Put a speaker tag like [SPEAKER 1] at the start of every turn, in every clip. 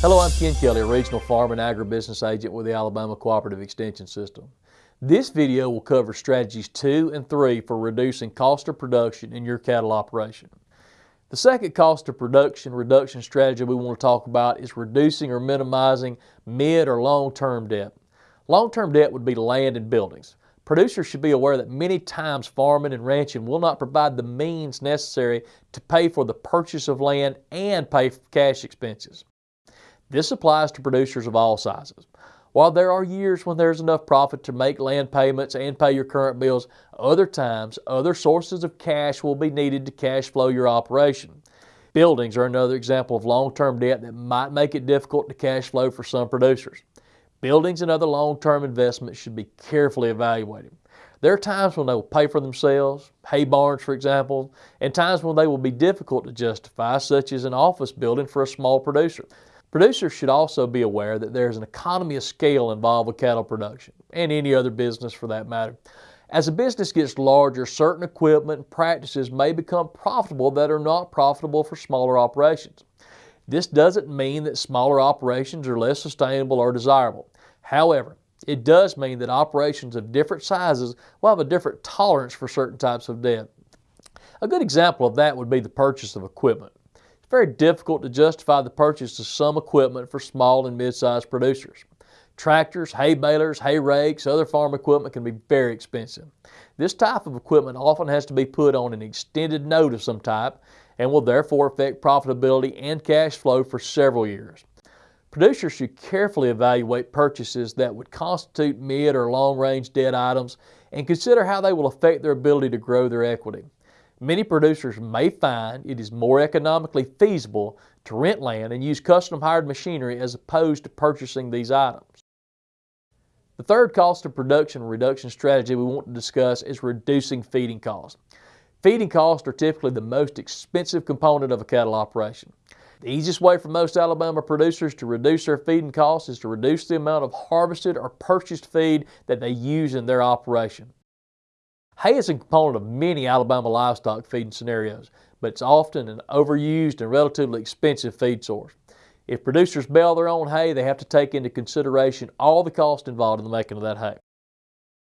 [SPEAKER 1] Hello, I'm Ken Kelly, a regional farm and agribusiness agent with the Alabama Cooperative Extension System. This video will cover strategies two and three for reducing cost of production in your cattle operation. The second cost of production reduction strategy we want to talk about is reducing or minimizing mid or long-term debt. Long-term debt would be land and buildings. Producers should be aware that many times farming and ranching will not provide the means necessary to pay for the purchase of land and pay cash expenses. This applies to producers of all sizes. While there are years when there's enough profit to make land payments and pay your current bills, other times other sources of cash will be needed to cash flow your operation. Buildings are another example of long-term debt that might make it difficult to cash flow for some producers. Buildings and other long-term investments should be carefully evaluated. There are times when they will pay for themselves, hay barns for example, and times when they will be difficult to justify, such as an office building for a small producer. Producers should also be aware that there is an economy of scale involved with cattle production, and any other business for that matter. As a business gets larger, certain equipment and practices may become profitable that are not profitable for smaller operations. This doesn't mean that smaller operations are less sustainable or desirable. However, it does mean that operations of different sizes will have a different tolerance for certain types of debt. A good example of that would be the purchase of equipment It's very difficult to justify the purchase of some equipment for small and mid-sized producers. Tractors, hay balers, hay rakes, other farm equipment can be very expensive. This type of equipment often has to be put on an extended note of some type and will therefore affect profitability and cash flow for several years. Producers should carefully evaluate purchases that would constitute mid or long range debt items and consider how they will affect their ability to grow their equity. Many producers may find it is more economically feasible to rent land and use custom hired machinery as opposed to purchasing these items. The third cost of production reduction strategy we want to discuss is reducing feeding costs. Feeding costs are typically the most expensive component of a cattle operation. The easiest way for most Alabama producers to reduce their feeding costs is to reduce the amount of harvested or purchased feed that they use in their operation. Hay is a component of many Alabama livestock feeding scenarios, but it's often an overused and relatively expensive feed source. If producers bale their own hay, they have to take into consideration all the cost involved in the making of that hay.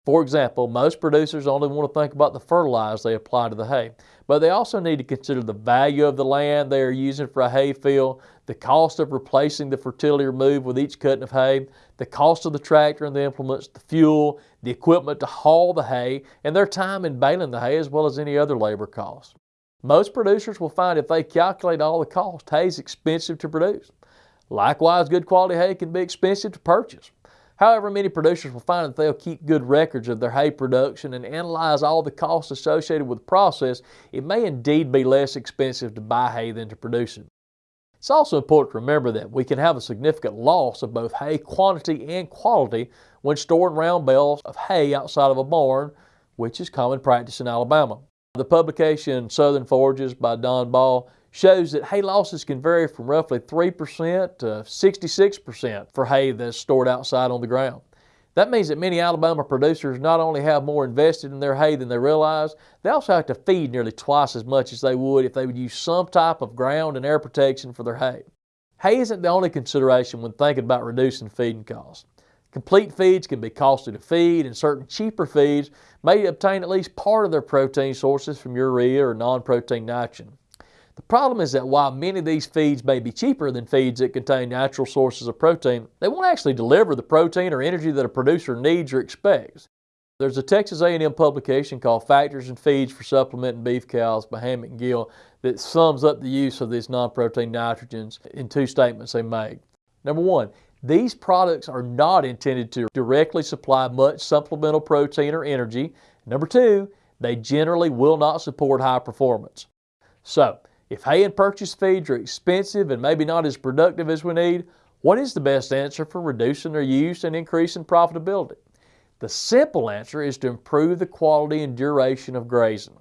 [SPEAKER 1] For example, most producers only want to think about the fertilizer they apply to the hay, but they also need to consider the value of the land they are using for a hay field, the cost of replacing the fertility removed with each cutting of hay, the cost of the tractor and the implements, the fuel, the equipment to haul the hay, and their time in baling the hay as well as any other labor costs. Most producers will find if they calculate all the costs, hay is expensive to produce. Likewise, good quality hay can be expensive to purchase. However, many producers will find that they'll keep good records of their hay production and analyze all the costs associated with the process. It may indeed be less expensive to buy hay than to produce it. It's also important to remember that we can have a significant loss of both hay quantity and quality when storing round bales of hay outside of a barn, which is common practice in Alabama. The publication Southern Forages by Don Ball shows that hay losses can vary from roughly 3% to 66% for hay that's stored outside on the ground. That means that many Alabama producers not only have more invested in their hay than they realize, they also have to feed nearly twice as much as they would if they would use some type of ground and air protection for their hay. Hay isn't the only consideration when thinking about reducing feeding costs. Complete feeds can be costly to feed, and certain cheaper feeds may obtain at least part of their protein sources from urea or non-protein nitrogen. The problem is that while many of these feeds may be cheaper than feeds that contain natural sources of protein, they won't actually deliver the protein or energy that a producer needs or expects. There's a Texas A&M publication called Factors in Feeds for Supplementing Beef Cows by and Gill that sums up the use of these non-protein nitrogens in two statements they make. Number one, these products are not intended to directly supply much supplemental protein or energy. Number two, they generally will not support high performance. So, if hay and purchase feeds are expensive and maybe not as productive as we need, what is the best answer for reducing their use and increasing profitability? The simple answer is to improve the quality and duration of grazing.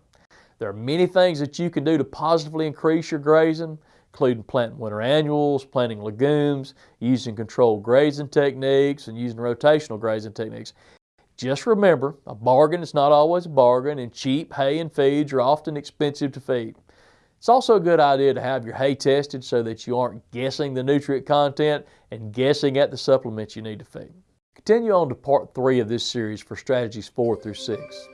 [SPEAKER 1] There are many things that you can do to positively increase your grazing, including planting winter annuals, planting legumes, using controlled grazing techniques, and using rotational grazing techniques. Just remember, a bargain is not always a bargain, and cheap hay and feeds are often expensive to feed. It's also a good idea to have your hay tested so that you aren't guessing the nutrient content and guessing at the supplements you need to feed. Continue on to part three of this series for strategies four through six.